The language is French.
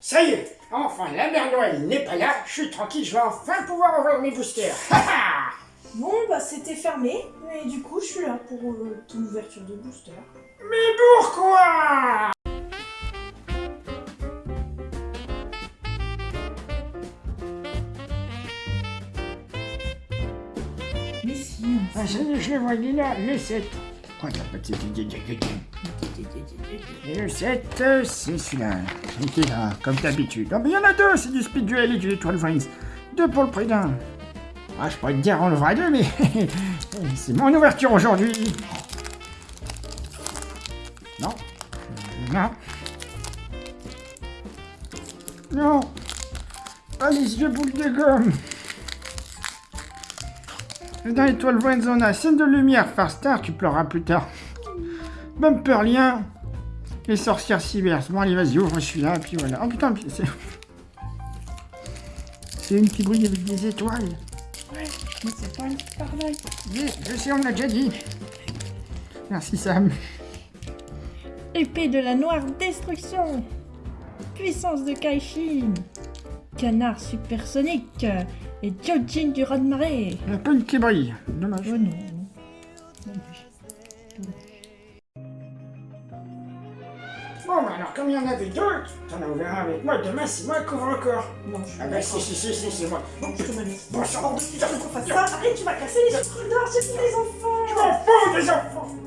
Ça y est, enfin la mère Noël n'est pas là, je suis tranquille, je vais enfin pouvoir ouvrir mes boosters. Ha ha. Bon, bah c'était fermé, et du coup je suis là pour euh, ton ouverture de booster. Mais pourquoi Mais si, ah, je, je le est là, le 7. Quoi, t'as pas de 7 Et le 7, euh, c'est celui-là. Il était là, comme d'habitude. Non, mais il y en a deux, c'est du Speed Duel et du 12 Rings. Deux pour le prix d'un. Ah, je pourrais te dire on le deux, mais c'est mon ouverture aujourd'hui. Non. Non. Non. Pas les yeux boules de gomme. Dans l'étoile Zona, scène de lumière, Far Star, tu pleureras plus tard. Bumper lien. Les sorcières cyber. Bon, allez, vas-y, ouvre celui-là, et puis voilà. Oh putain, c'est. C'est une qui brille avec des étoiles. Ouais, mais c'est pas pareil. Oui, je sais, on l'a déjà dit. Merci, Sam. Épée de la noire destruction. Puissance de Kaishin. Canard supersonique. Et Jojin du raz de marée. La peine qui brille. Dommage. Oh non. Bon, bah alors, comme il y en avait deux, t'en as ouvert un avec moi, demain, c'est moi qui ouvre encore. Non, je Ah bah si, si, si, si, c'est moi. Bon, je te laisse. Bon, ça va, Je veux qu'on fasse ça. Arrête, tu vas casser les autres d'or, c'est pour les enfants. je m'en fous des enfants